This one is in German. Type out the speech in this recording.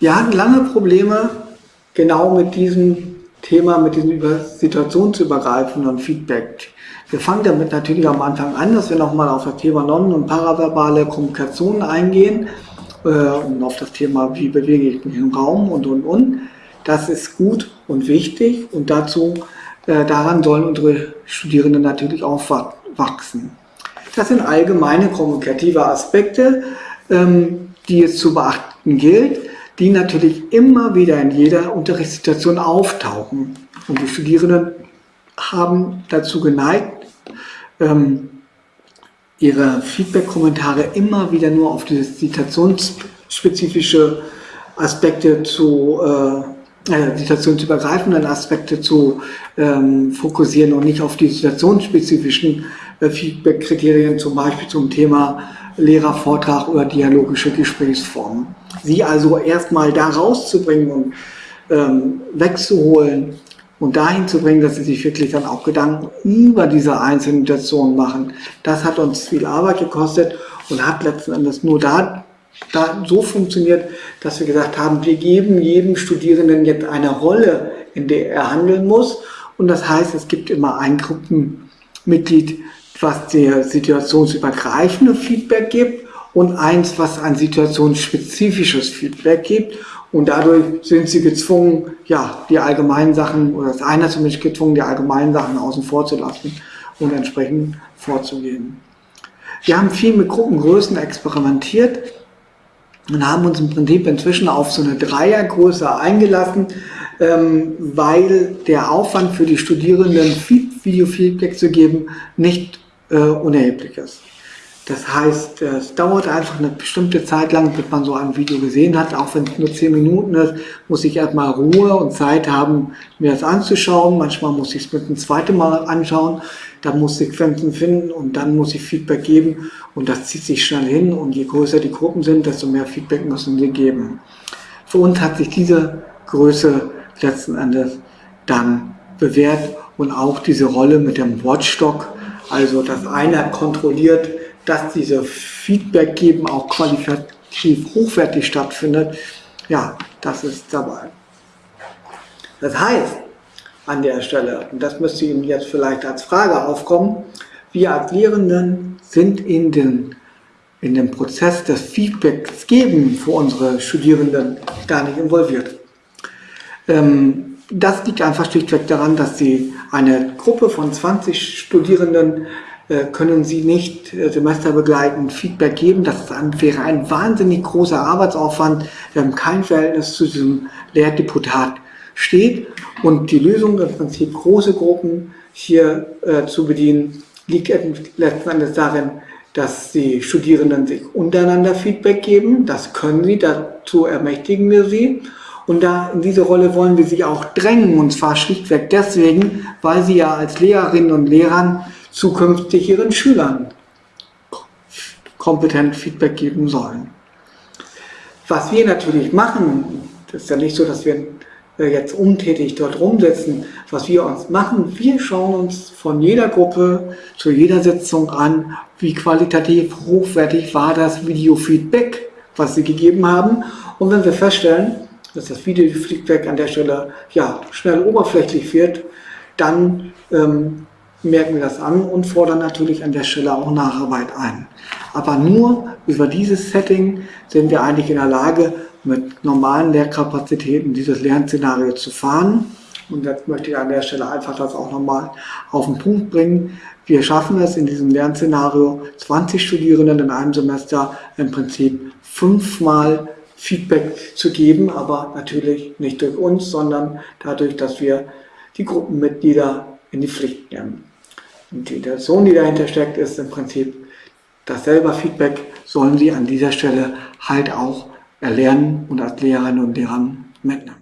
Wir hatten lange Probleme genau mit diesem Thema, mit diesem situationsübergreifenden Feedback. Wir fangen damit natürlich am Anfang an, dass wir nochmal auf das Thema non- und paraverbale Kommunikation eingehen äh, und auf das Thema, wie bewege ich mich im Raum und, und, und. Das ist gut und wichtig und dazu, äh, daran sollen unsere Studierenden natürlich auch wachsen. Das sind allgemeine kommunikative Aspekte, ähm, die es zu beachten gilt, die natürlich immer wieder in jeder Unterrichtssituation auftauchen. Und die Studierenden haben dazu geneigt, ähm, ihre Feedback-Kommentare immer wieder nur auf diese situationsspezifische Aspekte zu, äh, äh, situationsübergreifenden Aspekte zu ähm, fokussieren und nicht auf die situationsspezifischen äh, Feedback-Kriterien, zum Beispiel zum Thema Lehrervortrag oder dialogische Gesprächsformen. Sie also erstmal da rauszubringen und ähm, wegzuholen und dahin zu bringen, dass sie sich wirklich dann auch Gedanken über diese einzelnen Situationen machen. Das hat uns viel Arbeit gekostet und hat letzten Endes nur da, da so funktioniert, dass wir gesagt haben, wir geben jedem Studierenden jetzt eine Rolle, in der er handeln muss. Und das heißt, es gibt immer ein Gruppenmitglied, was der situationsübergreifende Feedback gibt und eins, was ein situationsspezifisches Feedback gibt. Und dadurch sind sie gezwungen, ja, die allgemeinen Sachen, oder ist einer zumindest gezwungen, die allgemeinen Sachen außen vor zu lassen und entsprechend vorzugehen. Wir haben viel mit Gruppengrößen experimentiert und haben uns im Prinzip inzwischen auf so eine Dreiergröße eingelassen, ähm, weil der Aufwand für die Studierenden, Video-Feedback zu geben, nicht äh, unerheblich ist. Das heißt, es dauert einfach eine bestimmte Zeit lang, bis man so ein Video gesehen hat, auch wenn es nur 10 Minuten ist, muss ich erstmal Ruhe und Zeit haben, mir das anzuschauen. Manchmal muss ich es mit einem zweiten Mal anschauen, dann muss ich Sequenzen finden und dann muss ich Feedback geben. Und das zieht sich schnell hin. Und je größer die Gruppen sind, desto mehr Feedback müssen sie geben. Für uns hat sich diese Größe letzten Endes dann bewährt. Und auch diese Rolle mit dem Watchdog, also dass einer kontrolliert, dass diese Feedback geben auch qualitativ hochwertig stattfindet, ja, das ist dabei. Das heißt, an der Stelle, und das müsste Ihnen jetzt vielleicht als Frage aufkommen, wir als Lehrenden sind in den, in den Prozess des Feedbacks geben für unsere Studierenden gar nicht involviert. Ähm, das liegt einfach schlichtweg daran, dass sie eine Gruppe von 20 Studierenden können Sie nicht äh, semesterbegleitend Feedback geben. Das wäre ein wahnsinnig großer Arbeitsaufwand, der kein Verhältnis zu diesem Lehrdeputat steht. Und die Lösung, im Prinzip große Gruppen hier äh, zu bedienen, liegt letzten Endes darin, dass die Studierenden sich untereinander Feedback geben. Das können sie, dazu ermächtigen wir sie. Und da in diese Rolle wollen wir sie auch drängen, und zwar schlichtweg deswegen, weil sie ja als Lehrerinnen und Lehrern zukünftig ihren Schülern kompetent Feedback geben sollen. Was wir natürlich machen, das ist ja nicht so, dass wir äh, jetzt untätig dort rumsitzen, was wir uns machen, wir schauen uns von jeder Gruppe zu jeder Sitzung an, wie qualitativ hochwertig war das Videofeedback, was sie gegeben haben. Und wenn wir feststellen, dass das Videofeedback an der Stelle ja, schnell oberflächlich wird, dann ähm, merken wir das an und fordern natürlich an der Stelle auch Nacharbeit ein. Aber nur über dieses Setting sind wir eigentlich in der Lage, mit normalen Lehrkapazitäten dieses Lernszenario zu fahren. Und jetzt möchte ich an der Stelle einfach das auch nochmal auf den Punkt bringen. Wir schaffen es in diesem Lernszenario, 20 Studierenden in einem Semester im Prinzip fünfmal Feedback zu geben, aber natürlich nicht durch uns, sondern dadurch, dass wir die Gruppenmitglieder in die Pflicht nehmen. Und die Intention, die dahinter steckt, ist im Prinzip, das selber Feedback sollen Sie an dieser Stelle halt auch erlernen und als Lehrerinnen und Lehrer mitnehmen.